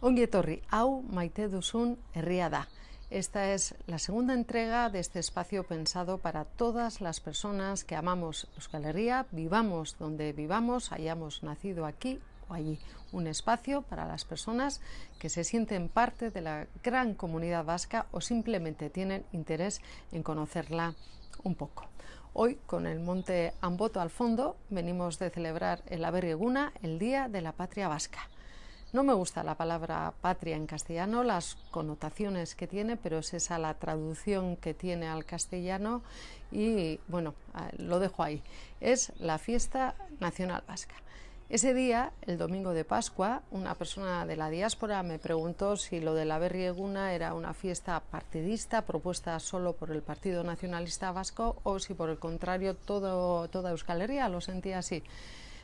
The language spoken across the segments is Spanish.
Ongi etorri, hau maite duzun herria da. Esta es la segunda entrega de este espacio pensado para todas las personas que amamos Euskal Herria, vivamos donde vivamos, hayamos nacido aquí o allí. Un espacio para las personas que se sienten parte de la gran comunidad vasca o simplemente tienen interés en conocerla un poco. Hoy, con el monte Amboto al fondo, venimos de celebrar el Aberrieguna, el Día de la Patria Vasca. No me gusta la palabra patria en castellano, las connotaciones que tiene, pero es esa la traducción que tiene al castellano y bueno, lo dejo ahí. Es la fiesta nacional vasca. Ese día, el domingo de Pascua, una persona de la diáspora me preguntó si lo de la Berrieguna era una fiesta partidista propuesta solo por el Partido Nacionalista Vasco o si por el contrario todo, toda Euskal Herria lo sentía así.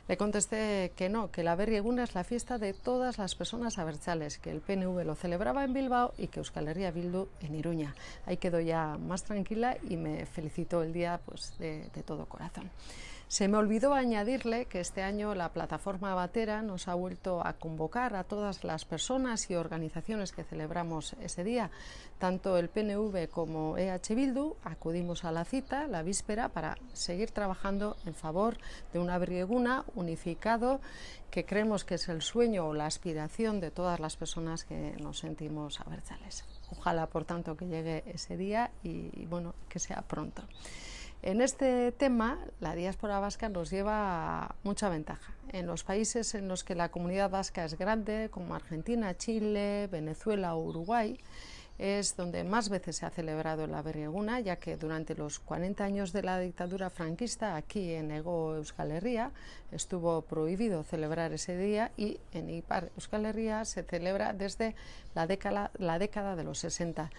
Le contesté que no, que la Berrieguna es la fiesta de todas las personas abertzales, que el PNV lo celebraba en Bilbao y que Euskal Bildu en Iruña. Ahí quedó ya más tranquila y me felicitó el día pues, de, de todo corazón. Se me olvidó añadirle que este año la plataforma Batera nos ha vuelto a convocar a todas las personas y organizaciones que celebramos ese día. Tanto el PNV como EH Bildu acudimos a la cita la víspera para seguir trabajando en favor de una brieguna unificado que creemos que es el sueño o la aspiración de todas las personas que nos sentimos abertzales. Ojalá, por tanto, que llegue ese día y, bueno, que sea pronto. En este tema, la diáspora vasca nos lleva mucha ventaja. En los países en los que la comunidad vasca es grande, como Argentina, Chile, Venezuela o Uruguay, es donde más veces se ha celebrado la Berrieguna, ya que durante los 40 años de la dictadura franquista, aquí en Ego Euskal Herria, estuvo prohibido celebrar ese día y en Ipar Euskal Herria se celebra desde la década, la década de los 60.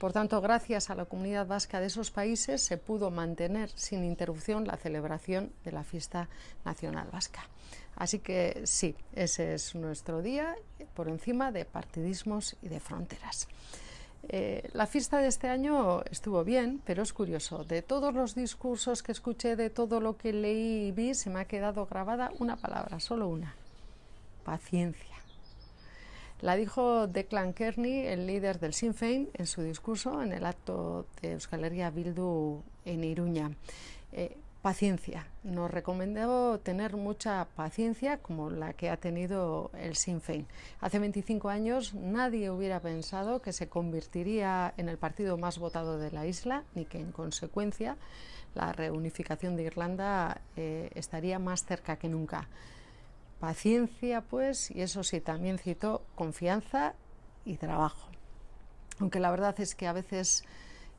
Por tanto, gracias a la comunidad vasca de esos países se pudo mantener sin interrupción la celebración de la fiesta nacional vasca. Así que sí, ese es nuestro día por encima de partidismos y de fronteras. Eh, la fiesta de este año estuvo bien, pero es curioso. De todos los discursos que escuché, de todo lo que leí y vi, se me ha quedado grabada una palabra, solo una, paciencia. La dijo Declan Kearney, el líder del Sinn Féin, en su discurso en el acto de Euskal Bildu en Iruña. Eh, paciencia. Nos recomendó tener mucha paciencia como la que ha tenido el Sinn Féin. Hace 25 años nadie hubiera pensado que se convertiría en el partido más votado de la isla ni que en consecuencia la reunificación de Irlanda eh, estaría más cerca que nunca. Paciencia, pues, y eso sí, también citó confianza y trabajo. Aunque la verdad es que a veces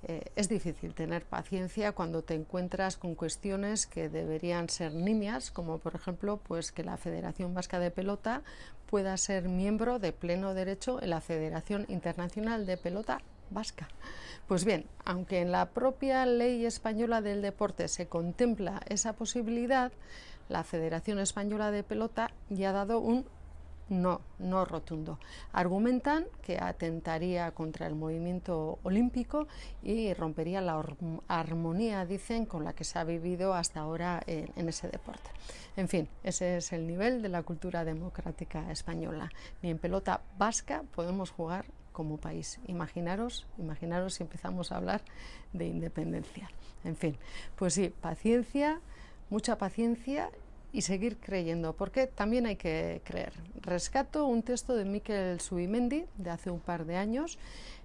eh, es difícil tener paciencia cuando te encuentras con cuestiones que deberían ser nimias, como por ejemplo pues que la Federación Vasca de Pelota pueda ser miembro de pleno derecho en la Federación Internacional de Pelota Vasca. Pues bien, aunque en la propia ley española del deporte se contempla esa posibilidad, la Federación Española de Pelota ya ha dado un no, no rotundo. Argumentan que atentaría contra el movimiento olímpico y rompería la armonía, dicen, con la que se ha vivido hasta ahora en, ese deporte. En fin, ese es el nivel de la cultura democrática española. Ni en pelota vasca podemos jugar como país. Imaginaros, imaginaros si empezamos a hablar de independencia. En fin, pues sí, paciencia, mucha paciencia y seguir creyendo, porque también hay que creer. Rescato un texto de Miquel Subimendi de hace un par de años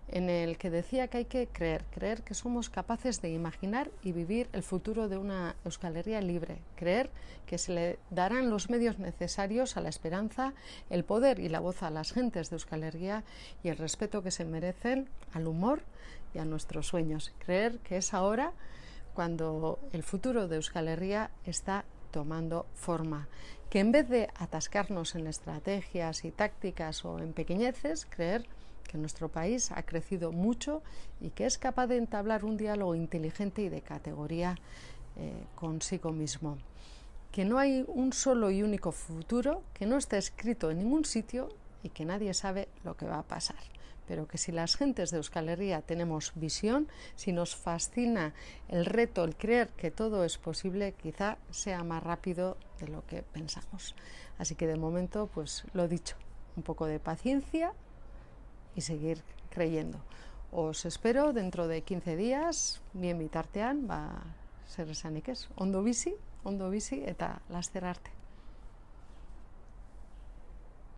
en el que decía que hay que creer, creer que somos capaces de imaginar y vivir el futuro de una Euskalería libre, creer que se le darán los medios necesarios a la esperanza, el poder y la voz a las gentes de Euskalería y el respeto que se merecen al humor y a nuestros sueños, creer que es ahora cuando el futuro de Euskal Herria está tomando forma, que en vez de atascarnos en estrategias y tácticas o en pequeñeces, creer que nuestro país ha crecido mucho y que es capaz de entablar un diálogo inteligente y de categoría eh, consigo mismo. Que no hay un solo y único futuro, que no está escrito en ningún sitio y que nadie sabe lo que va a pasar pero que si las gentes de Euskal Herria tenemos visión, si nos fascina el reto, el creer que todo es posible, quizá sea más rápido de lo que pensamos. Así que de momento, pues lo dicho, un poco de paciencia y seguir creyendo. Os espero dentro de 15 días, bien bitartean, ez. Ondo bizi, ondo eta laster arte.